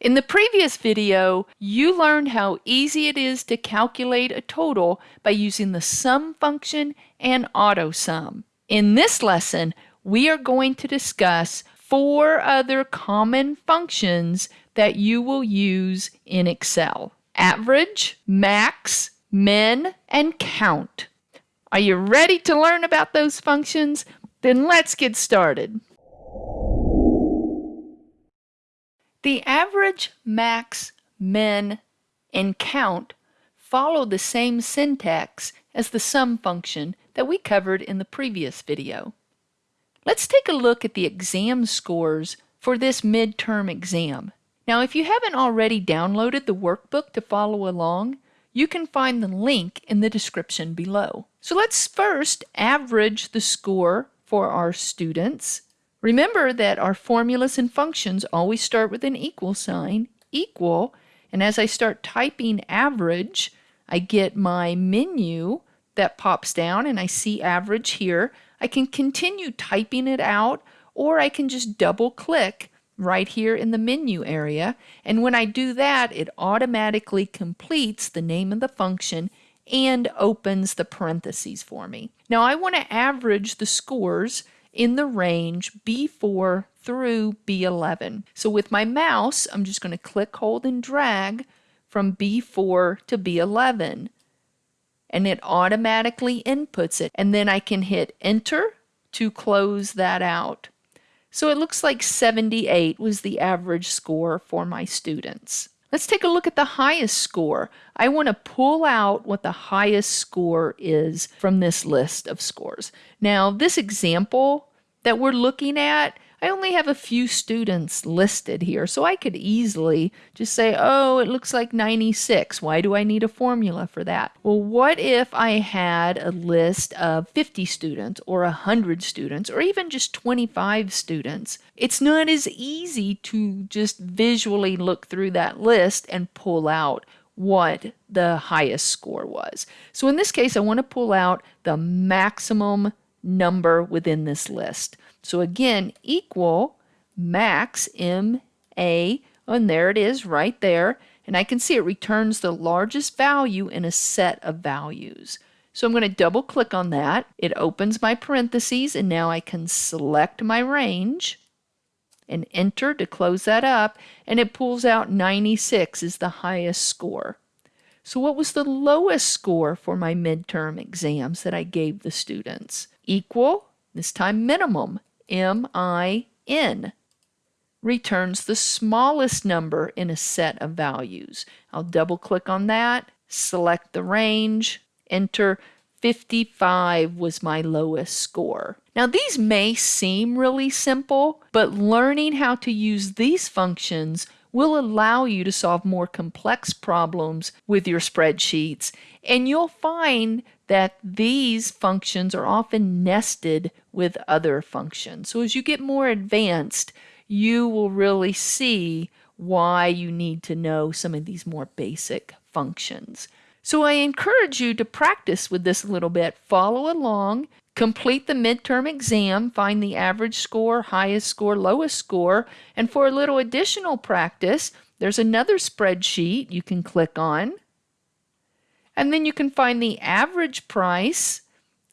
In the previous video, you learned how easy it is to calculate a total by using the sum function and AutoSum. In this lesson, we are going to discuss four other common functions that you will use in Excel. Average, max, min, and count. Are you ready to learn about those functions? Then let's get started. The average, max, min, and count follow the same syntax as the sum function that we covered in the previous video. Let's take a look at the exam scores for this midterm exam. Now, if you haven't already downloaded the workbook to follow along, you can find the link in the description below. So let's first average the score for our students. Remember that our formulas and functions always start with an equal sign, equal, and as I start typing average, I get my menu that pops down and I see average here. I can continue typing it out or I can just double click right here in the menu area. And when I do that, it automatically completes the name of the function and opens the parentheses for me. Now I want to average the scores in the range B4 through B11. So with my mouse, I'm just going to click, hold, and drag from B4 to B11. And it automatically inputs it. And then I can hit enter to close that out. So it looks like 78 was the average score for my students. Let's take a look at the highest score. I want to pull out what the highest score is from this list of scores. Now, this example that we're looking at, I only have a few students listed here, so I could easily just say, oh, it looks like 96. Why do I need a formula for that? Well, what if I had a list of 50 students or 100 students or even just 25 students? It's not as easy to just visually look through that list and pull out what the highest score was. So in this case, I want to pull out the maximum number within this list. So again, equal max M A, and there it is right there. And I can see it returns the largest value in a set of values. So I'm going to double click on that. It opens my parentheses and now I can select my range and enter to close that up and it pulls out 96 is the highest score. So what was the lowest score for my midterm exams that I gave the students? Equal, this time minimum, M-I-N, returns the smallest number in a set of values. I'll double click on that, select the range, enter 55 was my lowest score. Now these may seem really simple, but learning how to use these functions will allow you to solve more complex problems with your spreadsheets. And you'll find that these functions are often nested with other functions. So as you get more advanced, you will really see why you need to know some of these more basic functions. So I encourage you to practice with this a little bit. Follow along, complete the midterm exam, find the average score, highest score, lowest score, and for a little additional practice, there's another spreadsheet you can click on. And then you can find the average price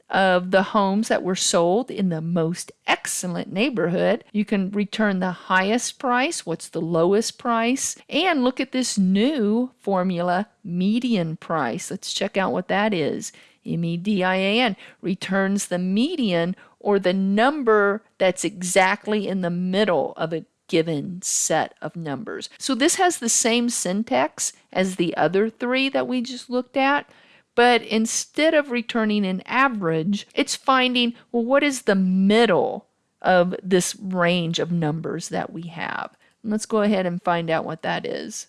of the homes that were sold in the most excellent neighborhood. You can return the highest price, what's the lowest price, and look at this new formula, median price. Let's check out what that is. M-E-D-I-A-N returns the median or the number that's exactly in the middle of a given set of numbers. So this has the same syntax as the other three that we just looked at, but instead of returning an average, it's finding, well, what is the middle of this range of numbers that we have? And let's go ahead and find out what that is.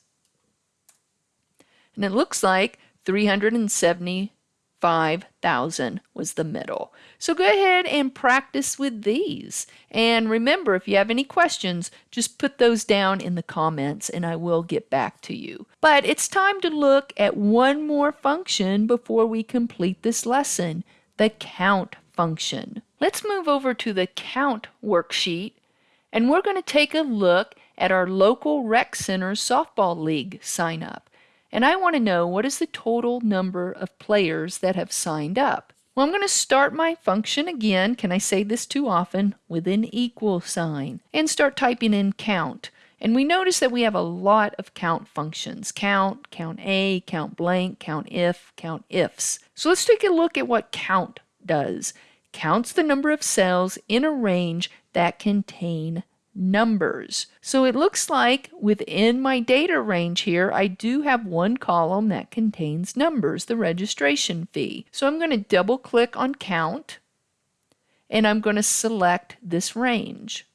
And it looks like 370 5,000 was the middle. So go ahead and practice with these. And remember, if you have any questions, just put those down in the comments and I will get back to you. But it's time to look at one more function before we complete this lesson, the count function. Let's move over to the count worksheet and we're going to take a look at our local rec center softball league sign up. And I want to know what is the total number of players that have signed up. Well, I'm going to start my function again. Can I say this too often? With an equal sign. And start typing in count. And we notice that we have a lot of count functions. Count, count A, count blank, count if, count ifs. So let's take a look at what count does. Counts the number of cells in a range that contain numbers. So it looks like within my data range here, I do have one column that contains numbers, the registration fee. So I'm going to double click on count and I'm going to select this range.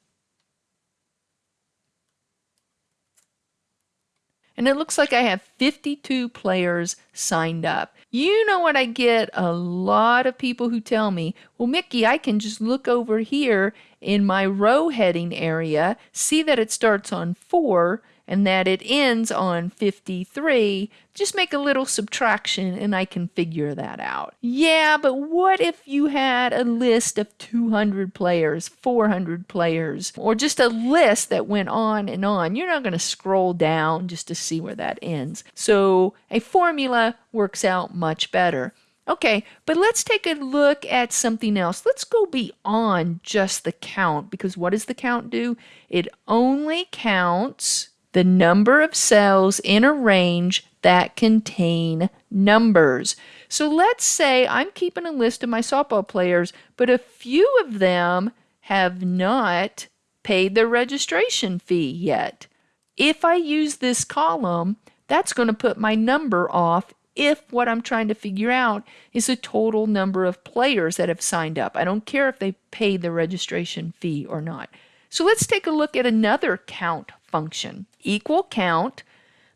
And it looks like I have 52 players signed up. You know what I get a lot of people who tell me, well, Mickey, I can just look over here in my row heading area, see that it starts on 4, and that it ends on 53, just make a little subtraction and I can figure that out. Yeah, but what if you had a list of 200 players, 400 players, or just a list that went on and on? You're not going to scroll down just to see where that ends. So a formula works out much better. Okay, but let's take a look at something else. Let's go beyond just the count because what does the count do? It only counts the number of cells in a range that contain numbers. So let's say I'm keeping a list of my softball players, but a few of them have not paid their registration fee yet. If I use this column, that's going to put my number off if what I'm trying to figure out is the total number of players that have signed up. I don't care if they paid the registration fee or not. So let's take a look at another count function. Equal count.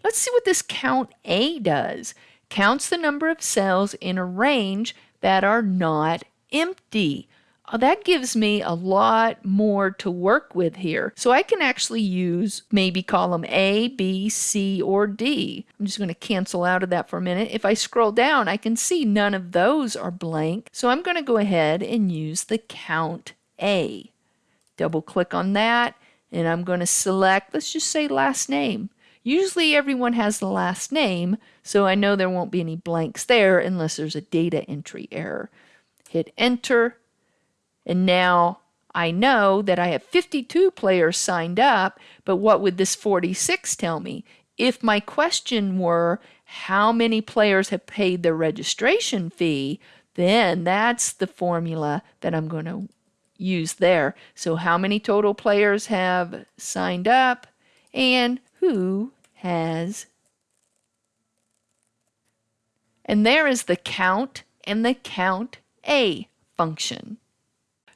Let's see what this count A does. Counts the number of cells in a range that are not empty. Uh, that gives me a lot more to work with here. So I can actually use maybe column A, B, C, or D. I'm just going to cancel out of that for a minute. If I scroll down, I can see none of those are blank. So I'm going to go ahead and use the count A. Double click on that and I'm going to select, let's just say last name. Usually everyone has the last name, so I know there won't be any blanks there unless there's a data entry error. Hit enter, and now I know that I have 52 players signed up, but what would this 46 tell me? If my question were, how many players have paid their registration fee, then that's the formula that I'm going to use there. So how many total players have signed up and who has and there is the count and the count A function.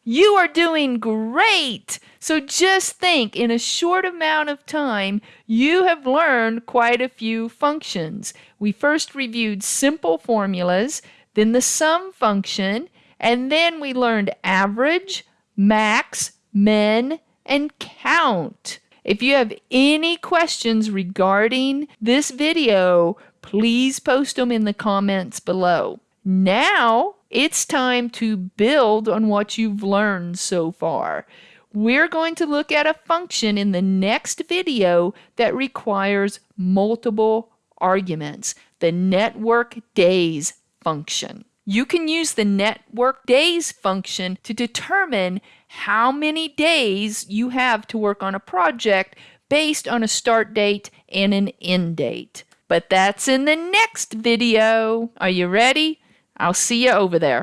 You are doing great! So just think, in a short amount of time, you have learned quite a few functions. We first reviewed simple formulas, then the sum function, and then we learned average, max, min, and count. If you have any questions regarding this video, please post them in the comments below. Now it's time to build on what you've learned so far. We're going to look at a function in the next video that requires multiple arguments, the network days function. You can use the network days function to determine how many days you have to work on a project based on a start date and an end date. But that's in the next video. Are you ready? I'll see you over there.